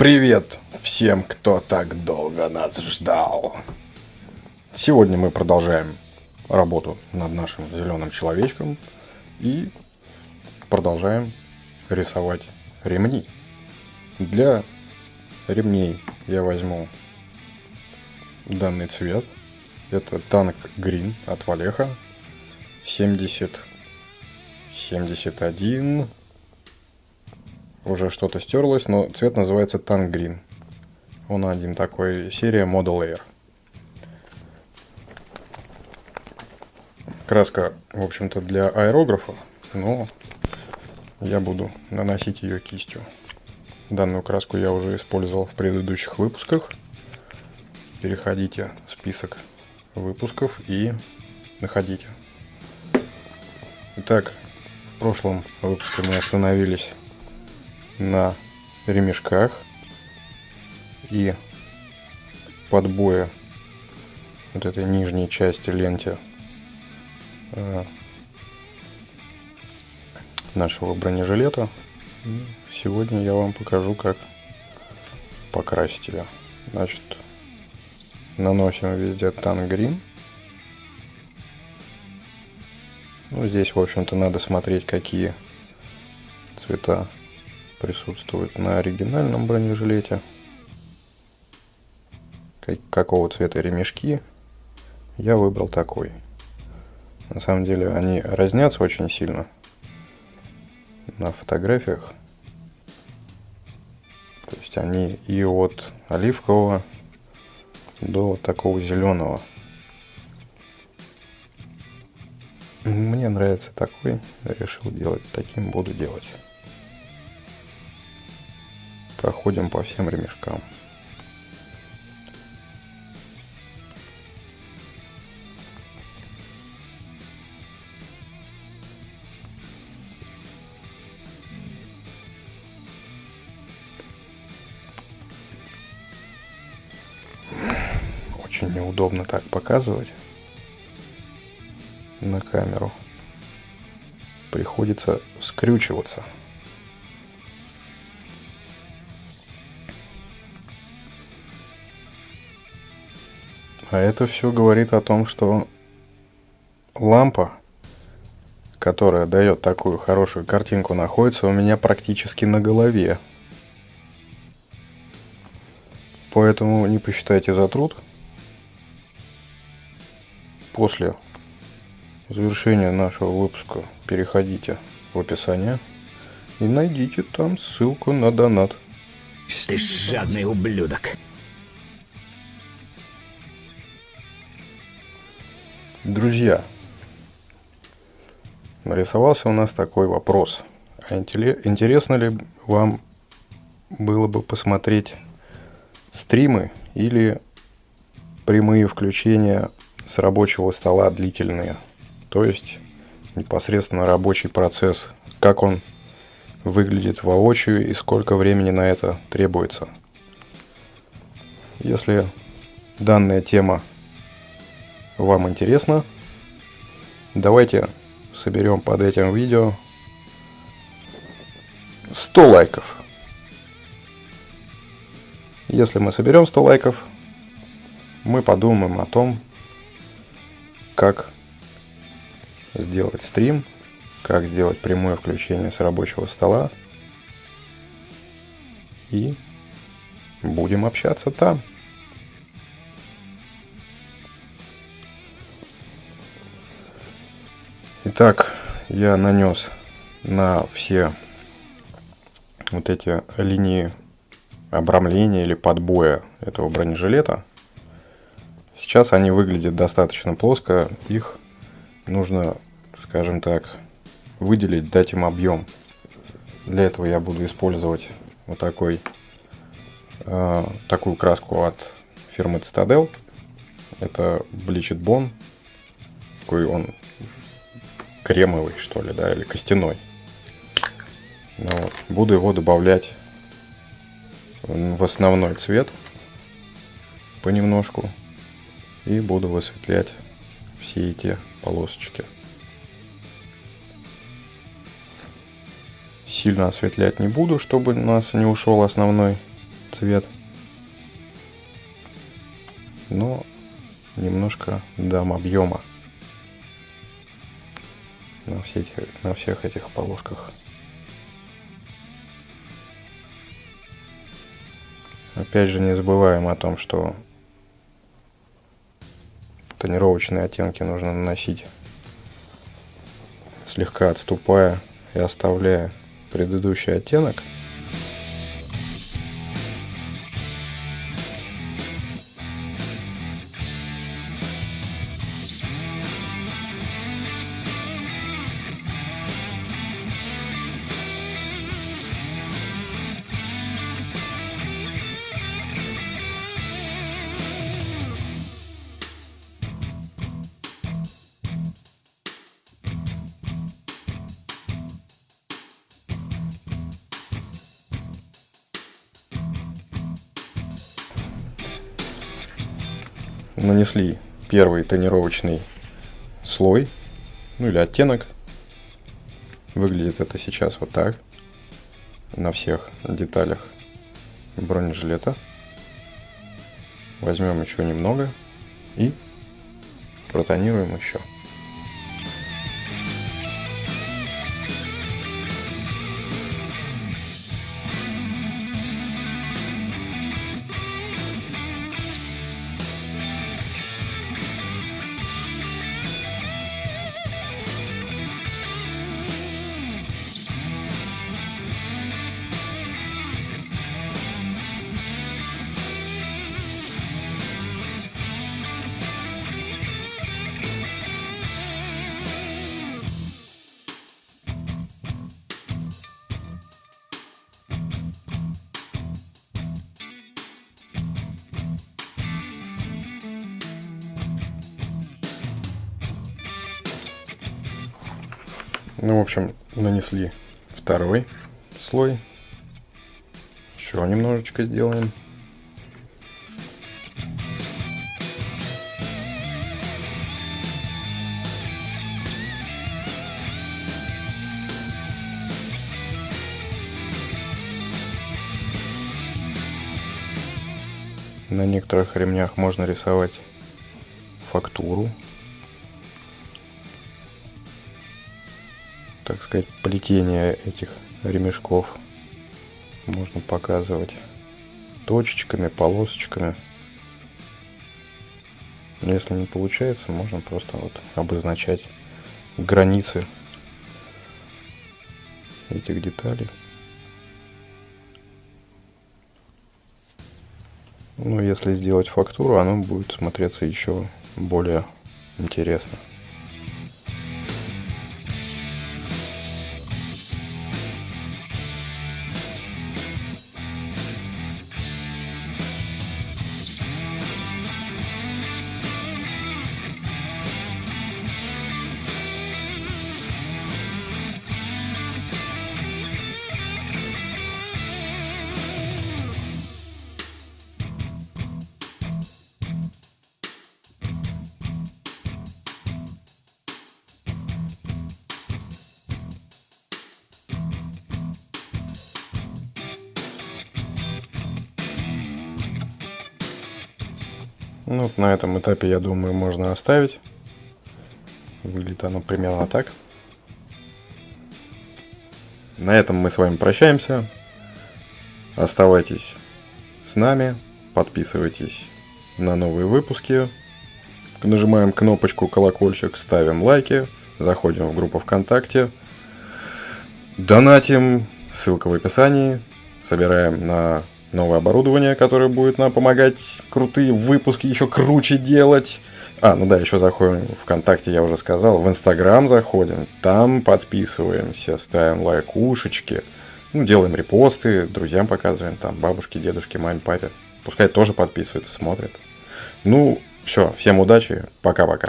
Привет всем, кто так долго нас ждал. Сегодня мы продолжаем работу над нашим зеленым человечком и продолжаем рисовать ремни. Для ремней я возьму данный цвет. Это танк Green от Валеха. 70 71 уже что-то стерлось, но цвет называется Tank Green. Он один такой, серия Model Air. Краска, в общем-то, для аэрографа, но я буду наносить ее кистью. Данную краску я уже использовал в предыдущих выпусках. Переходите в список выпусков и находите. Итак, в прошлом выпуске мы остановились на ремешках и подбое вот этой нижней части ленте э, нашего бронежилета. Сегодня я вам покажу, как покрасить ее. Значит, наносим везде тангрин. Ну, здесь, в общем-то, надо смотреть, какие цвета присутствует на оригинальном бронежилете. Какого цвета ремешки. Я выбрал такой. На самом деле они разнятся очень сильно на фотографиях. То есть они и от оливкового до такого зеленого. Мне нравится такой, решил делать таким, буду делать проходим по всем ремешкам. Очень неудобно так показывать на камеру. Приходится скрючиваться. А это все говорит о том, что лампа, которая дает такую хорошую картинку, находится у меня практически на голове. Поэтому не посчитайте за труд. После завершения нашего выпуска переходите в описание и найдите там ссылку на донат. Ты жадный ублюдок. Друзья, нарисовался у нас такой вопрос. А интересно ли вам было бы посмотреть стримы или прямые включения с рабочего стола длительные? То есть непосредственно рабочий процесс, как он выглядит воочию и сколько времени на это требуется. Если данная тема вам интересно, давайте соберем под этим видео 100 лайков. Если мы соберем 100 лайков, мы подумаем о том, как сделать стрим, как сделать прямое включение с рабочего стола. И будем общаться там. Итак, я нанес на все вот эти линии обрамления или подбоя этого бронежилета. Сейчас они выглядят достаточно плоско, их нужно, скажем так, выделить, дать им объем. Для этого я буду использовать вот такой, э, такую краску от фирмы Citadel. Это Bleached Bone. Такой он кремовый, что ли, да, или костяной. Ну, вот. Буду его добавлять в основной цвет понемножку. И буду высветлять все эти полосочки. Сильно осветлять не буду, чтобы у нас не ушел основной цвет. Но немножко дам объема на, все эти, на всех этих полосках. Опять же не забываем о том, что тонировочные оттенки нужно наносить слегка отступая и оставляя предыдущий оттенок. Нанесли первый тонировочный слой, ну или оттенок. Выглядит это сейчас вот так, на всех деталях бронежилета. Возьмем еще немного и протонируем еще. Ну, в общем, нанесли второй слой. Еще немножечко сделаем. На некоторых ремнях можно рисовать фактуру так сказать, плетение этих ремешков можно показывать точечками, полосочками. Если не получается, можно просто вот обозначать границы этих деталей. Ну, если сделать фактуру, оно будет смотреться еще более интересно. Ну, вот на этом этапе, я думаю, можно оставить. Выглядит оно примерно так. На этом мы с вами прощаемся. Оставайтесь с нами, подписывайтесь на новые выпуски. Нажимаем кнопочку колокольчик, ставим лайки, заходим в группу ВКонтакте, донатим, ссылка в описании, собираем на новое оборудование, которое будет нам помогать крутые выпуски еще круче делать. А, ну да, еще заходим в ВКонтакте, я уже сказал, в Инстаграм заходим, там подписываемся, ставим лайкушечки, ну, делаем репосты, друзьям показываем, там, бабушке, дедушке, маме, папе. Пускай тоже подписываются, смотрят. Ну, все, всем удачи, пока-пока.